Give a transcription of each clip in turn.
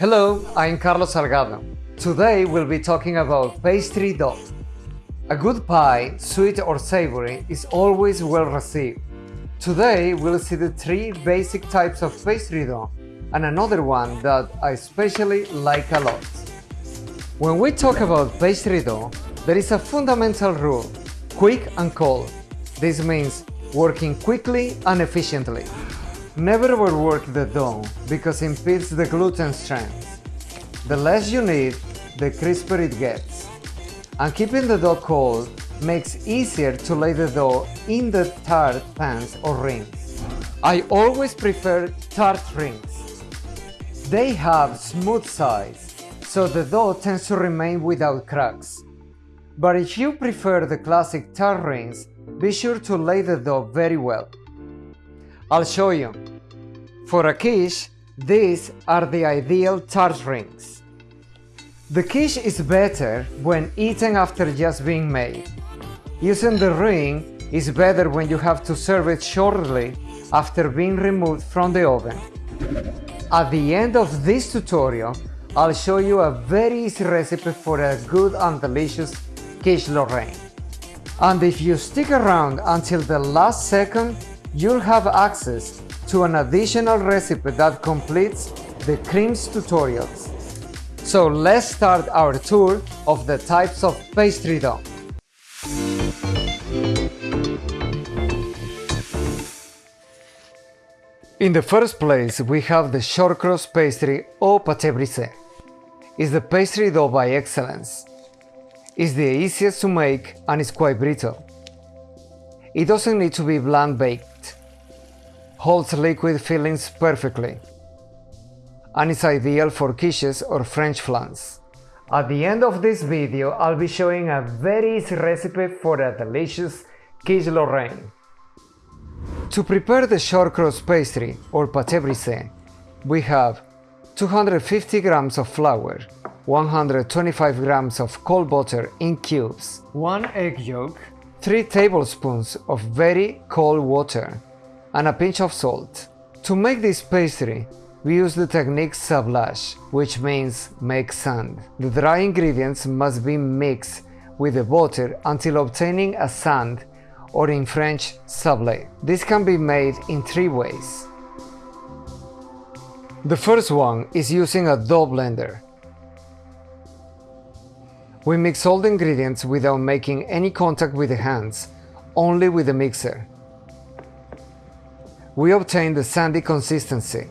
Hello, I'm Carlos Salgado. Today we'll be talking about pastry dough. A good pie, sweet or savory, is always well received. Today we'll see the three basic types of pastry dough and another one that I especially like a lot. When we talk about pastry dough, there is a fundamental rule, quick and cold. This means working quickly and efficiently. Never overwork the dough because it impedes the gluten strength. The less you knead, the crisper it gets. And keeping the dough cold makes easier to lay the dough in the tart pans or rings. I always prefer tart rings. They have smooth sides, so the dough tends to remain without cracks. But if you prefer the classic tart rings, be sure to lay the dough very well. I'll show you. For a quiche, these are the ideal tart rings. The quiche is better when eaten after just being made. Using the ring is better when you have to serve it shortly after being removed from the oven. At the end of this tutorial, I'll show you a very easy recipe for a good and delicious quiche Lorraine. And if you stick around until the last second, you'll have access to an additional recipe that completes the creams tutorials. So let's start our tour of the types of pastry dough. In the first place, we have the shortcrust pastry or pâté brisé. It's the pastry dough by excellence. It's the easiest to make and it's quite brittle. It doesn't need to be blind baked. Holds liquid fillings perfectly. And it's ideal for quiches or French flans. At the end of this video, I'll be showing a very easy recipe for a delicious quiche Lorraine. To prepare the shortcrust pastry or pâté brisé, we have 250 grams of flour, 125 grams of cold butter in cubes, 1 egg yolk, 3 tablespoons of very cold water, and a pinch of salt. To make this pastry, we use the technique sablage, which means make sand. The dry ingredients must be mixed with the butter until obtaining a sand or in French sablé. This can be made in three ways. The first one is using a dough blender. We mix all the ingredients without making any contact with the hands, only with the mixer. We obtain the sandy consistency.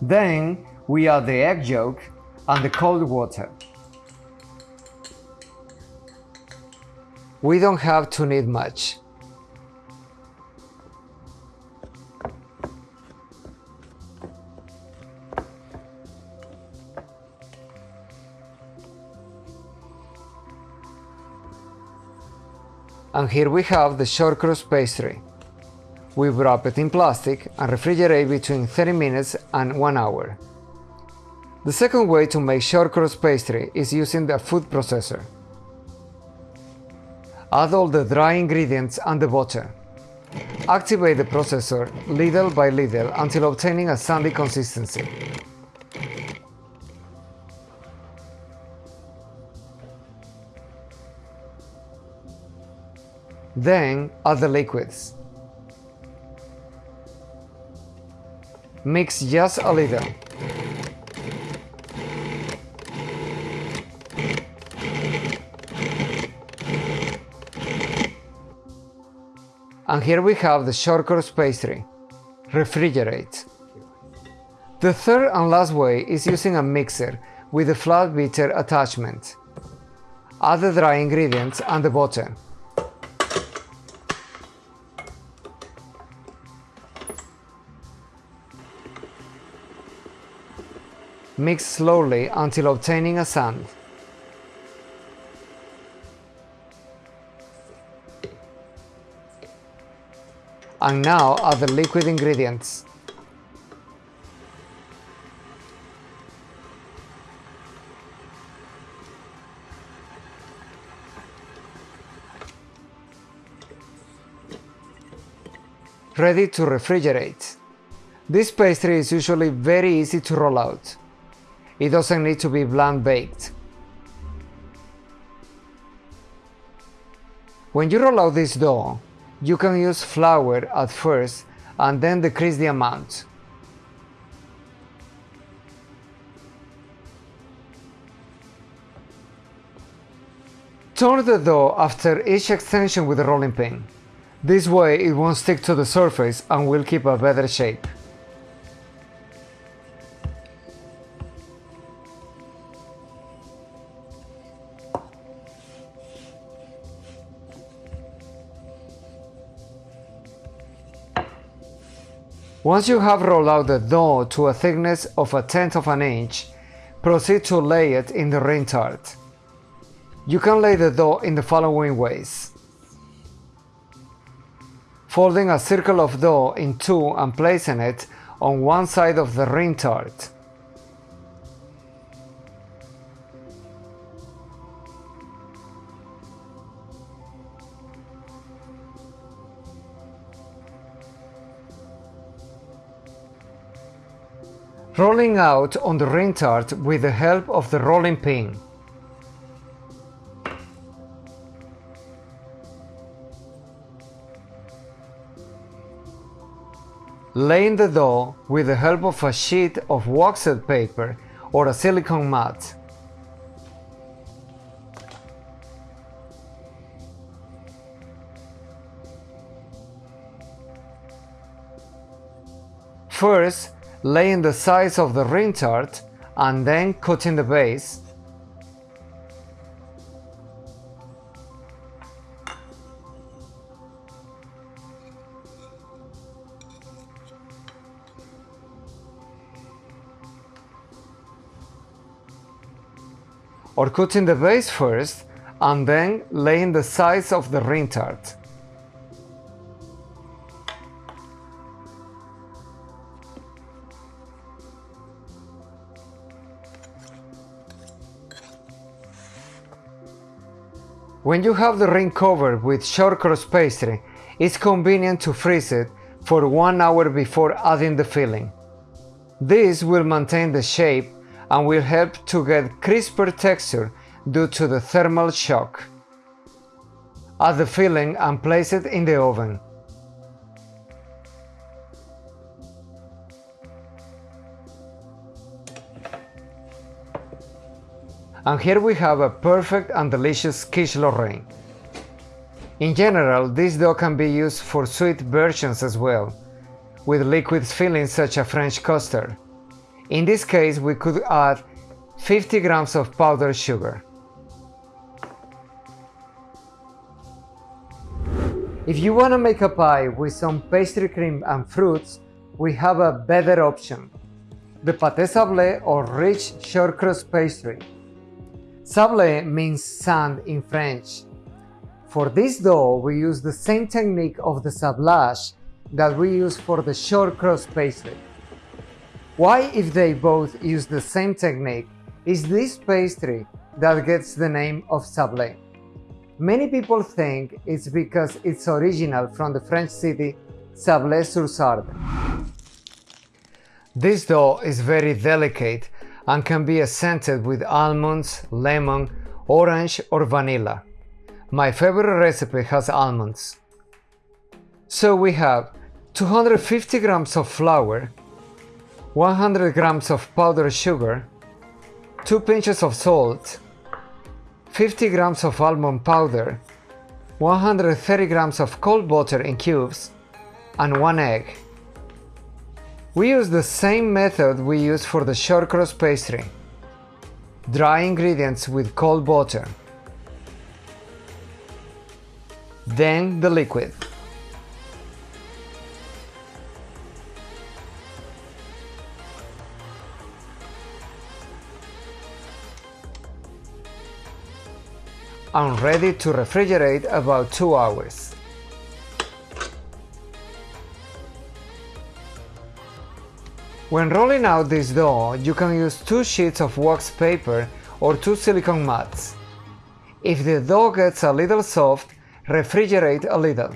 Then we add the egg yolk and the cold water. We don't have to knead much. And here we have the shortcrust pastry. We wrap it in plastic and refrigerate between 30 minutes and 1 hour. The second way to make shortcrust pastry is using the food processor. Add all the dry ingredients and the butter. Activate the processor little by little until obtaining a sandy consistency. Then add the liquids. Mix just a little. And here we have the shortcrust pastry. Refrigerate. The third and last way is using a mixer with a flat beater attachment. Add the dry ingredients and the butter. Mix slowly until obtaining a sand. And now add the liquid ingredients. ready to refrigerate. This pastry is usually very easy to roll out. It doesn't need to be blind baked. When you roll out this dough, you can use flour at first and then decrease the amount. Turn the dough after each extension with a rolling pin. This way it won't stick to the surface and will keep a better shape. Once you have rolled out the dough to a thickness of a tenth of an inch, proceed to lay it in the ring tart. You can lay the dough in the following ways. Folding a circle of dough in two and placing it on one side of the ring tart. Rolling out on the ring tart with the help of the rolling pin. Laying the dough with the help of a sheet of waxed paper or a silicone mat. First, laying the sides of the ring tart and then cutting the base. Or cutting the base first and then laying the sides of the ring tart. When you have the ring covered with short crust pastry, it's convenient to freeze it for one hour before adding the filling. This will maintain the shape and will help to get crisper texture due to the thermal shock. Add the filling and place it in the oven. And here we have a perfect and delicious quiche Lorraine. In general, this dough can be used for sweet versions as well, with liquid fillings such as French custard. In this case, we could add 50 grams of powdered sugar. If you want to make a pie with some pastry cream and fruits, we have a better option. The pâté sablé or rich short crust pastry. Sablé means sand in French. For this dough, we use the same technique of the sablage that we use for the short crust pastry. Why, if they both use the same technique, is this pastry that gets the name of sablé? Many people think it's because it's original from the French city Sablé-sur-Sarthe. This dough is very delicate and can be scented with almonds, lemon, orange or vanilla. My favorite recipe has almonds. So we have 250 grams of flour, 100 grams of powdered sugar, 2 pinches of salt, 50 grams of almond powder, 130 grams of cold butter in cubes, and 1 egg. We use the same method we use for the short crust pastry. Dry ingredients with cold water. Then the liquid. I'm ready to refrigerate about 2 hours. When rolling out this dough, you can use two sheets of wax paper or two silicone mats. If the dough gets a little soft, refrigerate a little.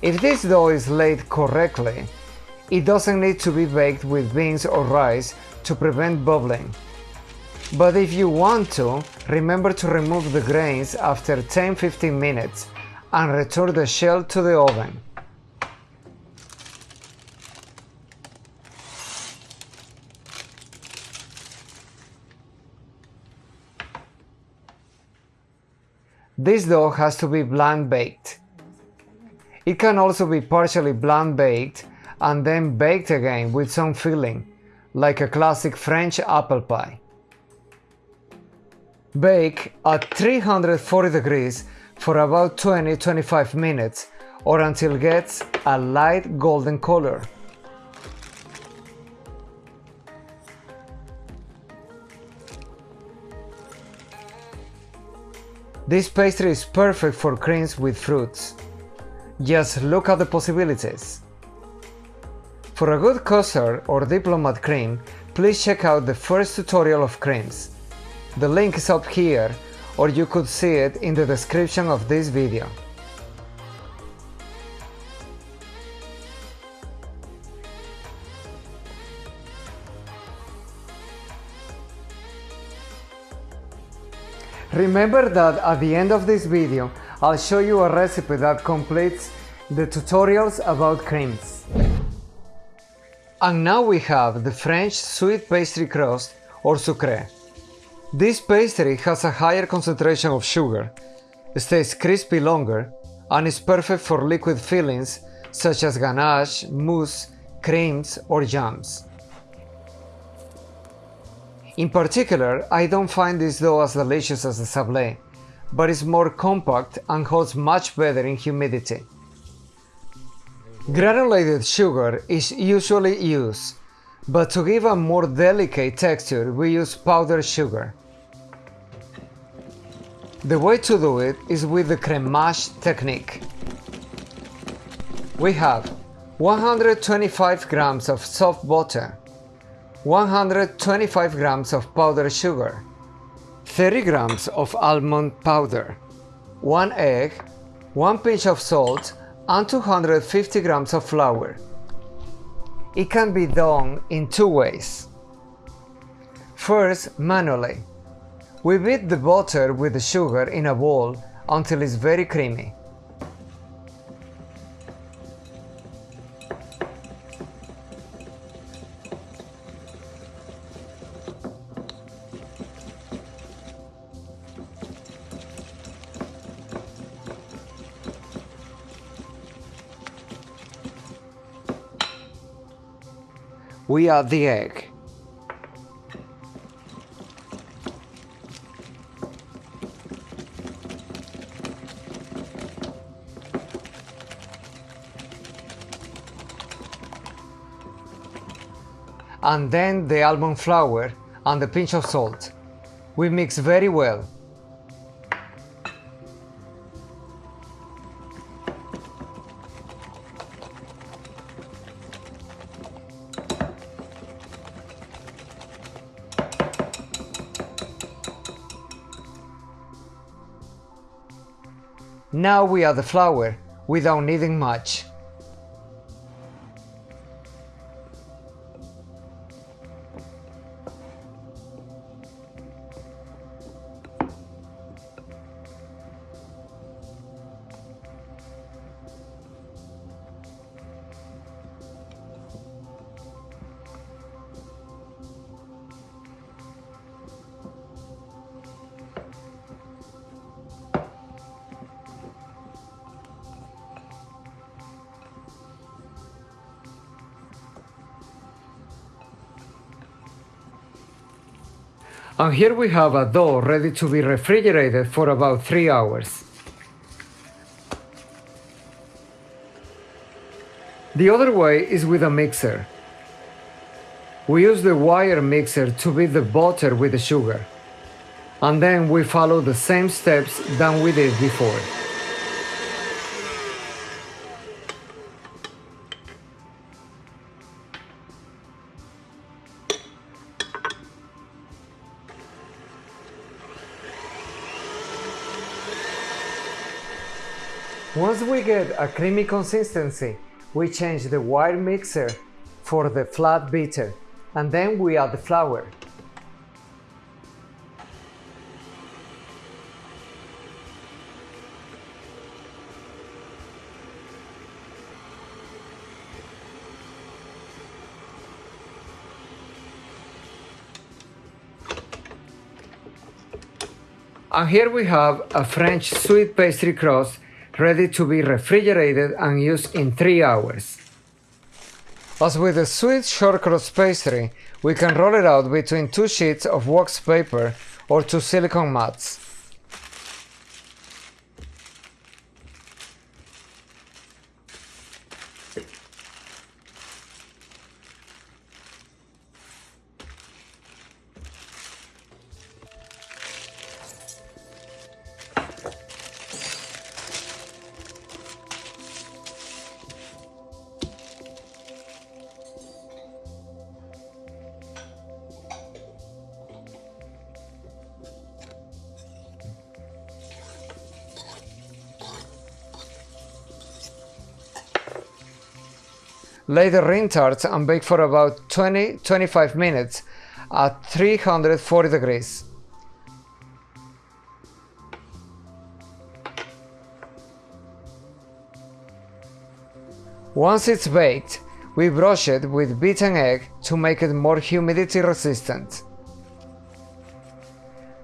If this dough is laid correctly, it doesn't need to be baked with beans or rice to prevent bubbling. But if you want to, remember to remove the grains after 10-15 minutes and return the shell to the oven. This dough has to be blind baked. It can also be partially blind baked and then baked again with some filling, like a classic French apple pie. Bake at 340 degrees for about 20-25 minutes or until it gets a light golden color. This pastry is perfect for creams with fruits. Just look at the possibilities. For a good custard or diplomat cream, please check out the first tutorial of creams. The link is up here or you could see it in the description of this video. Remember that at the end of this video, I'll show you a recipe that completes the tutorials about creams. And now we have the French sweet pastry crust or sucré. This pastry has a higher concentration of sugar, stays crispy longer, and is perfect for liquid fillings such as ganache, mousse, creams, or jams. In particular, I don't find this dough as delicious as the sablé, but is more compact and holds much better in humidity. Granulated sugar is usually used, but to give a more delicate texture we use powdered sugar. The way to do it is with the cremage technique. We have 125 grams of soft butter, 125 grams of powdered sugar, 30 grams of almond powder, 1 egg, 1 pinch of salt and 250 grams of flour. It can be done in two ways. First, manually. We beat the butter with the sugar in a bowl until it's very creamy. We add the egg. And then the almond flour and a pinch of salt. We mix very well. Now we add the flour, without kneading much. And here we have a dough ready to be refrigerated for about 3 hours. The other way is with a mixer. We use the wire mixer to beat the butter with the sugar. And then we follow the same steps than we did before. Once we get a creamy consistency, we change the wire mixer for the flat beater and then we add the flour. And here we have a French sweet pastry crust ready to be refrigerated and used in 3 hours. As with the sweet short crust pastry, we can roll it out between two sheets of wax paper or two silicone mats. Lay the ring tarts and bake for about 20-25 minutes at 340 degrees. Once it's baked, we brush it with beaten egg to make it more humidity resistant.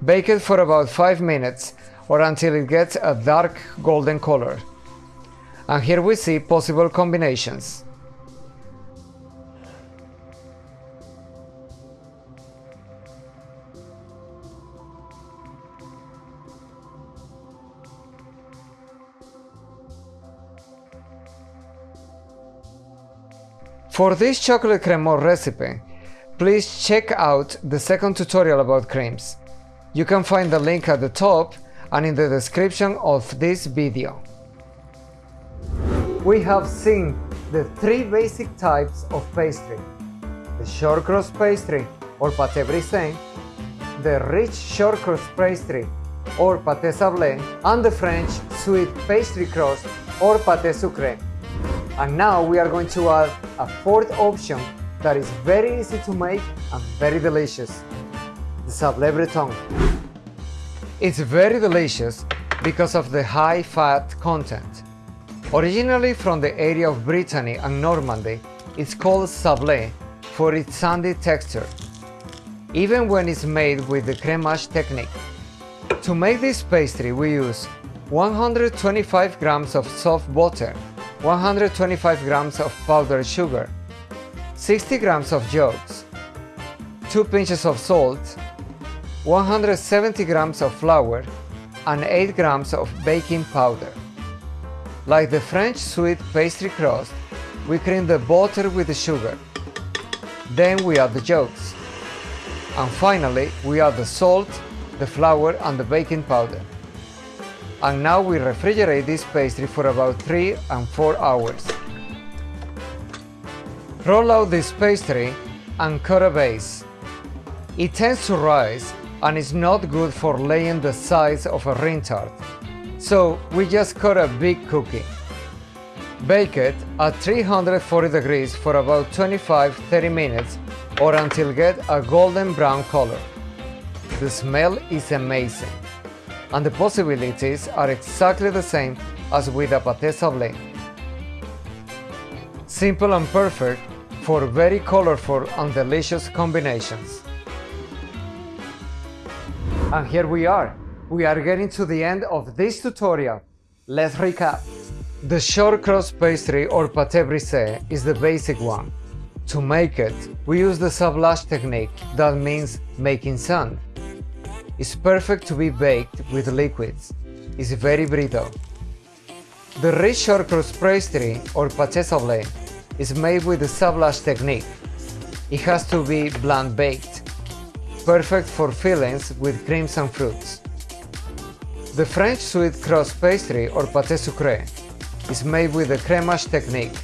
Bake it for about 5 minutes or until it gets a dark golden color. And here we see possible combinations. For this chocolate crémeux recipe, please check out the second tutorial about creams. You can find the link at the top and in the description of this video. We have seen the three basic types of pastry. The short crust pastry or pâté brisé, the rich short crust pastry or pâté sablé, and the French sweet pastry crust or pâté sucré. And now we are going to add a fourth option that is very easy to make and very delicious, the sablé breton. It's very delicious because of the high fat content. Originally from the area of Brittany and Normandy, it's called sablé for its sandy texture, even when it's made with the cremage technique. To make this pastry we use 125 grams of soft butter 125 grams of powdered sugar, 60 grams of yolks, 2 pinches of salt, 170 grams of flour, and 8 grams of baking powder. Like the French sweet pastry crust, we cream the butter with the sugar. Then we add the yolks. And finally, we add the salt, the flour and the baking powder and now we refrigerate this pastry for about 3 and 4 hours. Roll out this pastry and cut a base. It tends to rise and is not good for laying the size of a ring tart, so we just cut a big cookie. Bake it at 340 degrees for about 25-30 minutes or until get a golden brown color. The smell is amazing and the possibilities are exactly the same as with a pâté sablé. Simple and perfect for very colorful and delicious combinations. And here we are. We are getting to the end of this tutorial. Let's recap. The short crust pastry or pâté brisé is the basic one. To make it, we use the sablage technique, that means making sand is perfect to be baked with liquids. It's very brittle. The rich short crust pastry or pâté sablé is made with the sablage technique. It has to be blind baked, perfect for fillings with creams and fruits. The French sweet crust pastry or pâté sucré is made with the cremage technique.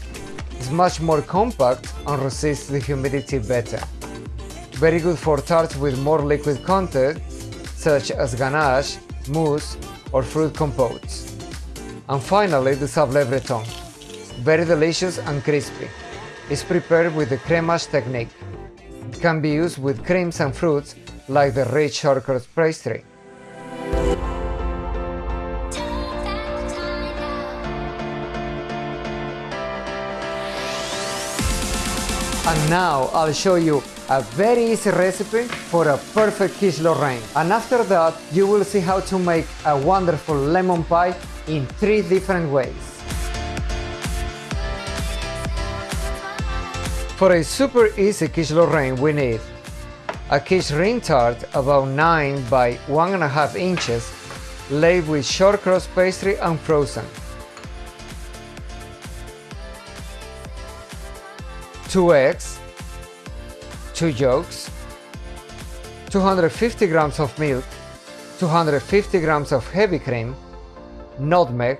It's much more compact and resists the humidity better. Very good for tarts with more liquid content such as ganache, mousse or fruit compotes. And finally the sablé breton. Very delicious and crispy. It's prepared with the cremage technique. It can be used with creams and fruits like the rich shortcrust pastry. And now I'll show you a very easy recipe for a perfect quiche Lorraine. And after that, you will see how to make a wonderful lemon pie in three different ways. For a super easy quiche Lorraine, we need a quiche ring tart about 9 by 1.5 inches, laid with short shortcrust pastry and frozen. 2 eggs, 2 yolks, 250 grams of milk, 250 grams of heavy cream, nutmeg,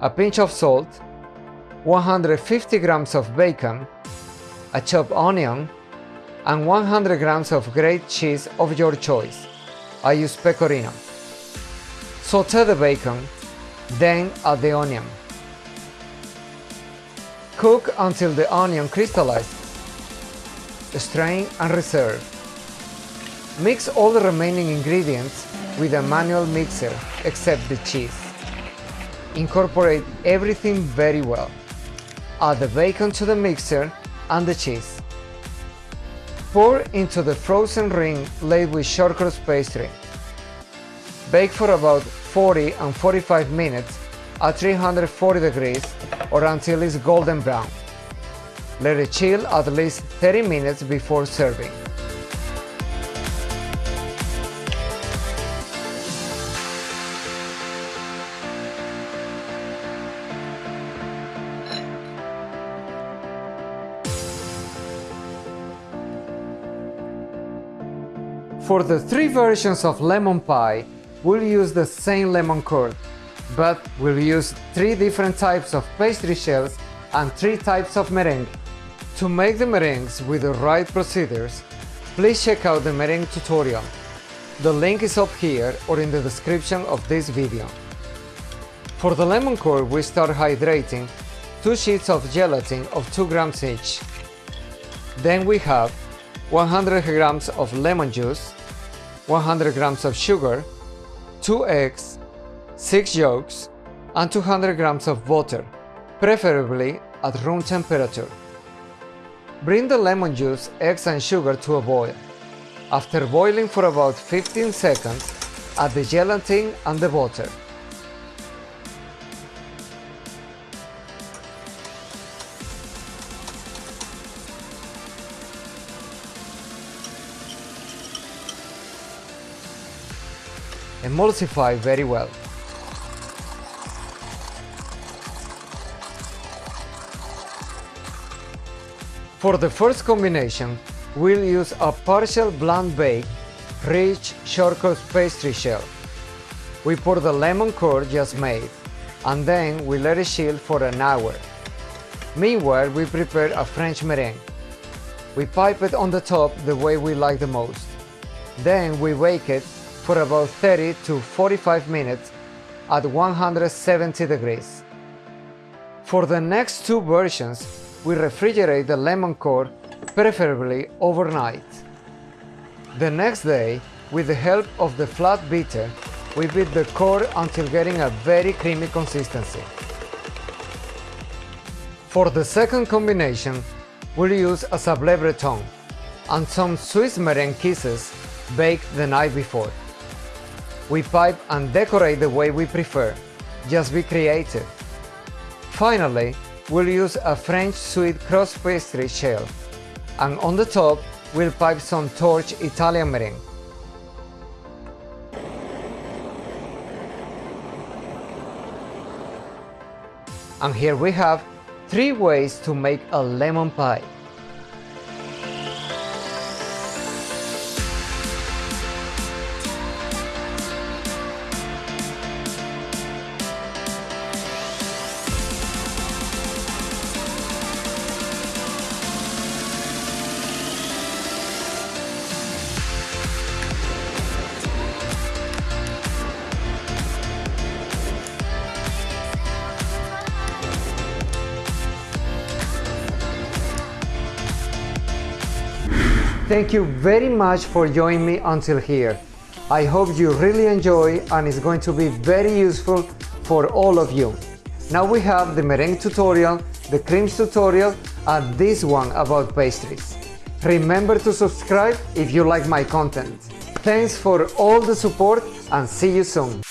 a pinch of salt, 150 grams of bacon, a chopped onion, and 100 grams of grated cheese of your choice. I use pecorino. Saute the bacon, then add the onion. Cook until the onion crystallizes. Strain and reserve. Mix all the remaining ingredients with a manual mixer except the cheese. Incorporate everything very well. Add the bacon to the mixer and the cheese. Pour into the frozen ring laid with shortcrust pastry. Bake for about 40 and 45 minutes at 340 degrees or until it's golden brown. Let it chill at least 30 minutes before serving. For the three versions of lemon pie, we'll use the same lemon curd, but we'll use three different types of pastry shells and three types of meringue. To make the meringues with the right procedures, please check out the meringue tutorial. The link is up here or in the description of this video. For the lemon curd, we start hydrating two sheets of gelatin of 2 grams each. Then we have 100 grams of lemon juice, 100 grams of sugar, 2 eggs, 6 yolks, and 200 grams of butter, preferably at room temperature. Bring the lemon juice, eggs and sugar to a boil. After boiling for about 15 seconds, add the gelatin and the butter. Emulsify very well. For the first combination, we'll use a partial blind bake, rich shortcrust pastry shell. We pour the lemon curd just made, and then we let it chill for an hour. Meanwhile, we prepare a French meringue. We pipe it on the top the way we like the most. Then we bake it for about 30 to 45 minutes at 170 degrees. For the next two versions, we refrigerate the lemon curd, preferably overnight. The next day, with the help of the flat beater, we beat the curd until getting a very creamy consistency. For the second combination, we'll use a sablé breton and some Swiss meringue kisses baked the night before. We pipe and decorate the way we prefer, just be creative. Finally, we'll use a French sweet crust pastry shell, and on the top we'll pipe some torch Italian meringue. And here we have three ways to make a lemon pie. Thank you very much for joining me until here. I hope you really enjoy and it's going to be very useful for all of you. Now we have the meringue tutorial, the creams tutorial and this one about pastries. Remember to subscribe if you like my content. Thanks for all the support and see you soon.